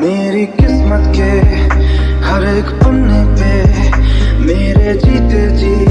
मेरी किस्मत के हर एक पन्ने पे मेरे जीते जी